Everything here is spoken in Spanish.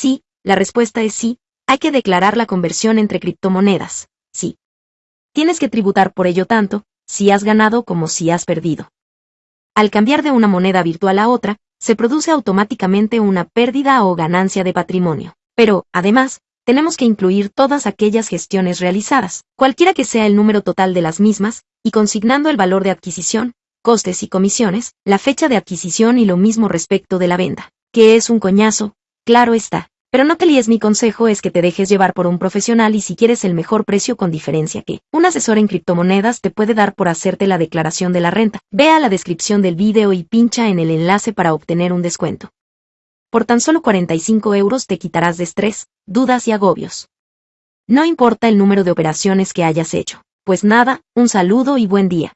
Sí, la respuesta es sí, hay que declarar la conversión entre criptomonedas, sí. Tienes que tributar por ello tanto, si has ganado como si has perdido. Al cambiar de una moneda virtual a otra, se produce automáticamente una pérdida o ganancia de patrimonio. Pero, además, tenemos que incluir todas aquellas gestiones realizadas, cualquiera que sea el número total de las mismas, y consignando el valor de adquisición, costes y comisiones, la fecha de adquisición y lo mismo respecto de la venta, que es un coñazo, claro está. Pero no te líes, mi consejo es que te dejes llevar por un profesional y si quieres el mejor precio con diferencia que un asesor en criptomonedas te puede dar por hacerte la declaración de la renta. Ve a la descripción del vídeo y pincha en el enlace para obtener un descuento. Por tan solo 45 euros te quitarás de estrés, dudas y agobios. No importa el número de operaciones que hayas hecho. Pues nada, un saludo y buen día.